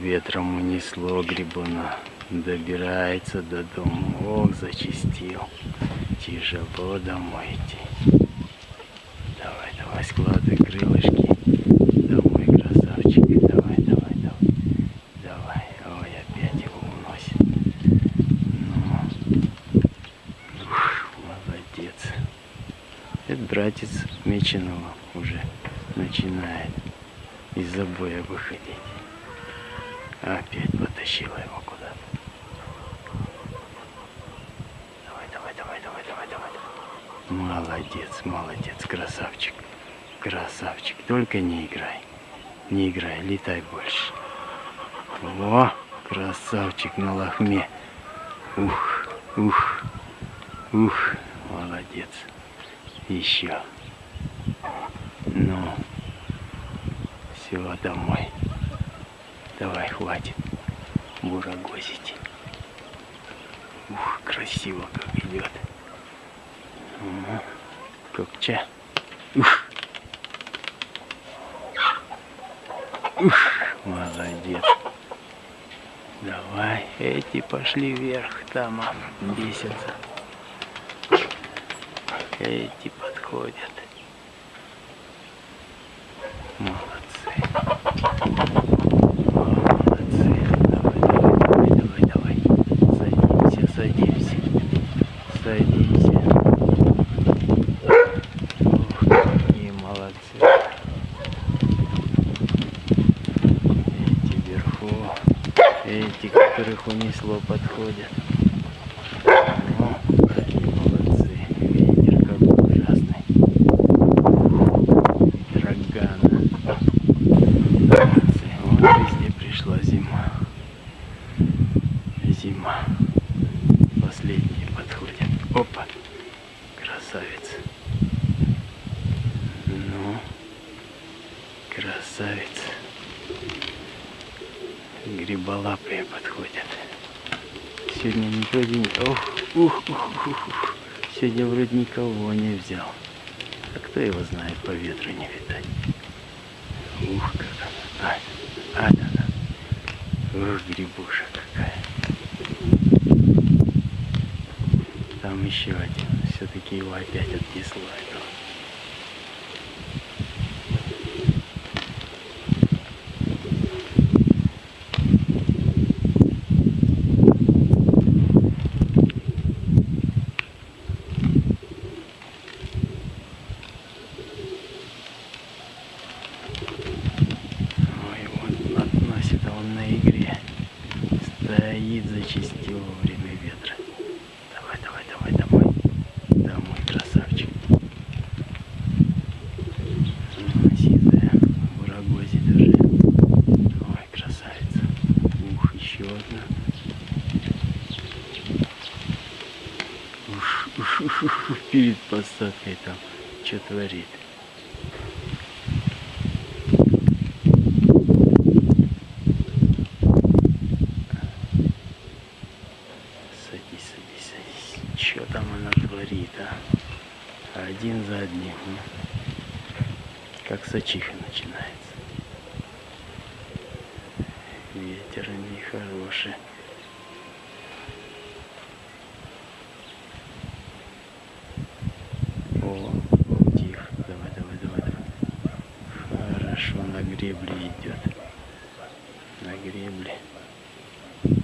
ветром унесло грибуна. Добирается до дома. Ох, зачистил. Тяжело домой идти. Давай, давай, складывай крылышки. Домой, красавчик. Давай, давай, давай. Давай. Ой, опять его уносит. Ну. Ух, молодец. Это братец Меченого уже начинает из забоя выходить. Опять потащила его куда-то. Давай, давай, давай, давай, давай, давай. Молодец, молодец, красавчик. Красавчик. Только не играй. Не играй, летай больше. Во, красавчик на лохме. Ух, ух, ух, молодец. Еще. Ну, все, домой. Давай, хватит бурагозить. Ух, красиво как идет. Угу. Копча. Ух. Ух, молодец. Давай, эти пошли вверх, там бесятся. Эти подходят. Молодцы. Молодцы. Давай, давай, давай, давай. Садимся, садимся. Садимся. Ух, какие молодцы. Эти вверху. Эти, которых унесло, подходят. Ну, какие молодцы. Ветер какой ужасный. Драгана. Молодцы. Вот пришла зима. Зима. Последние подходят. Опа. Красавец. Ну. Красавец. Гриболапые подходят. Сегодня не... Ух, ух, ух, ух, ух. Сегодня вроде никого не взял. А кто его знает, по ветру не видать. Ух, как она. А, а, да, да. Ух, грибуша какая. Там еще один. Все-таки его опять отнесло этого. Ой, вот относит он на игре. Стоит, зачистил во время ветра. Давай, давай, давай, домой. Домой, красавчик. М, Сизая, бурагози даже. Ой, красавица. Ух, еще одна. Уж, уж, уж, уж, перед посадкой там что творит. Садись, садись, садись. Что там она творит, а? Ну. Как сачиха начинается. Ветер нехороший. О, тихо. Давай, давай, давай, давай. Хорошо, на гребле идет. На гребле. Давай,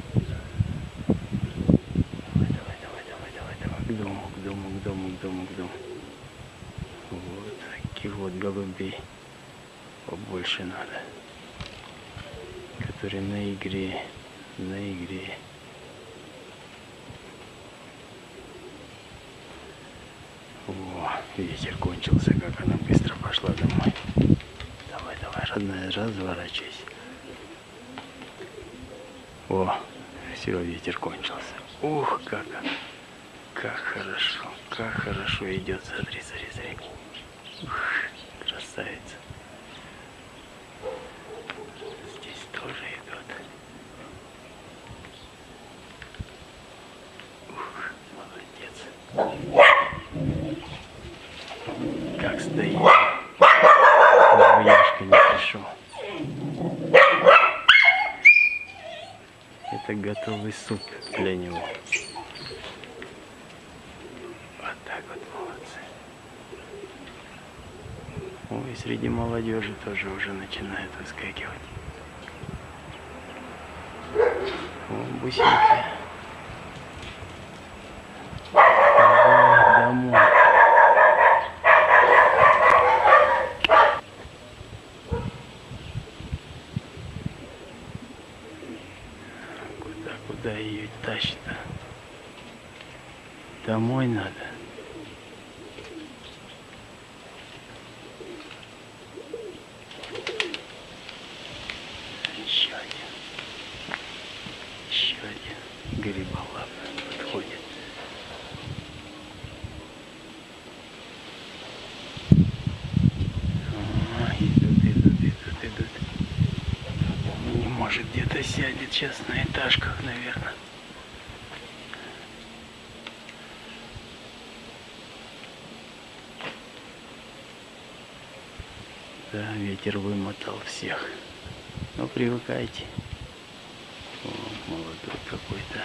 давай, давай, давай, давай, давай. К дому, к дому, к дому, к дому, к дому. Вот таких вот голубей побольше надо. Которые на игре, на игре. О, ветер кончился, как она быстро пошла домой. Давай, давай, родная, разворачивайся. О, все, ветер кончился. Ух, как она. Как хорошо, как хорошо идет. Смотри, смотри, смотри. Ух, красавица. Здесь тоже идут. Ух, молодец. Как стоит. Яшка не пришел. Это готовый суп для него. Вот так вот молодцы. Ой, среди молодежи тоже уже начинает выскакивать. О, бусинки. Давай домой. Куда, куда ее тащит-то? Домой надо. Еще один. Еще один гриболап подходит. А, идут, идут, идут, идут. Не может где-то сядет сейчас на этажках, наверное. Да, ветер вымотал всех. Но привыкайте. О, молодой какой-то.